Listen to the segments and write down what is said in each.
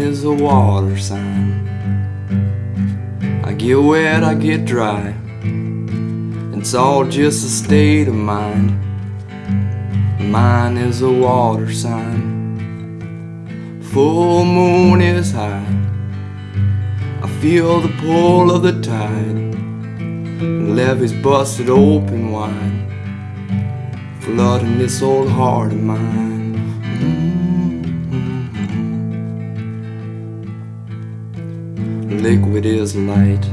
is a water sign. I get wet, I get dry. It's all just a state of mind. Mine is a water sign. Full moon is high. I feel the pull of the tide. Levees busted open wide, flooding this old heart of mine. Liquid is light.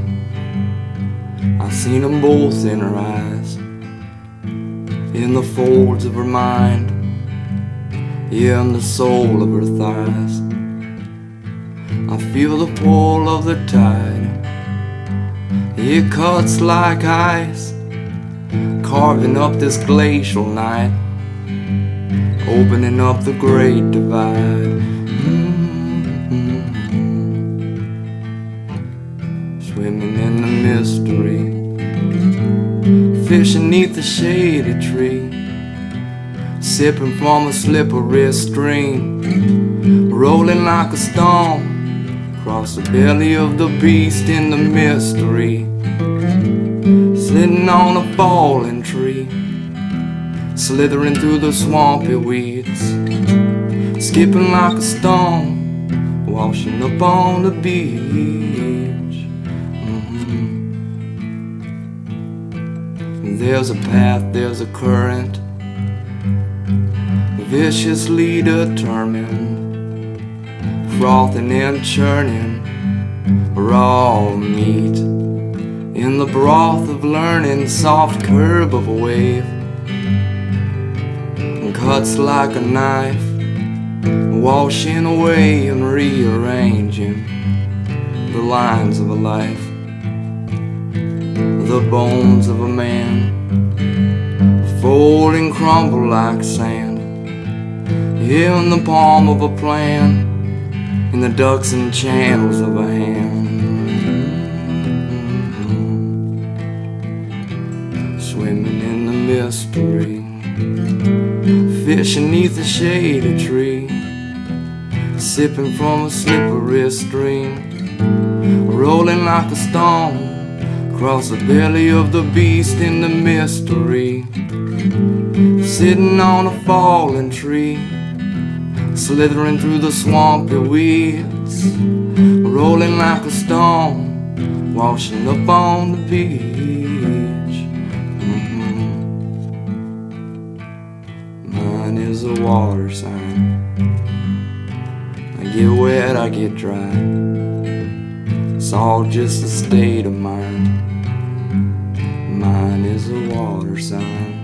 I've seen them both in her eyes, in the folds of her mind, yeah, in the soul of her thighs. I feel the pull of the tide. It cuts like ice, carving up this glacial night, opening up the great divide. Fishing neath the shady tree, sipping from a slippery stream, rolling like a stone. Across the belly of the beast in the mystery, sitting on a fallen tree, slithering through the swampy weeds, skipping like a stone, washing up on the beach. There's a path, there's a current, viciously determined frothing and churning. Raw meat in the broth of learning soft curve of a wave. Cuts like a knife washing away and rearranging the lines of a life the bones of a man fold and crumble like sand in the palm of a plan in the ducks and channels of a hand. Swimming in the mystery, fishing neath the shady tree, sipping from a slippery stream, rolling like a stone across the belly of the beast in the mystery, sitting on a fallen tree slithering through the swampy weeds, rolling like a stone, washing up on the beach. Mhm. Mine is a water sign. I get wet, I get dry. It's all just a state of mind. Mine is a water sign.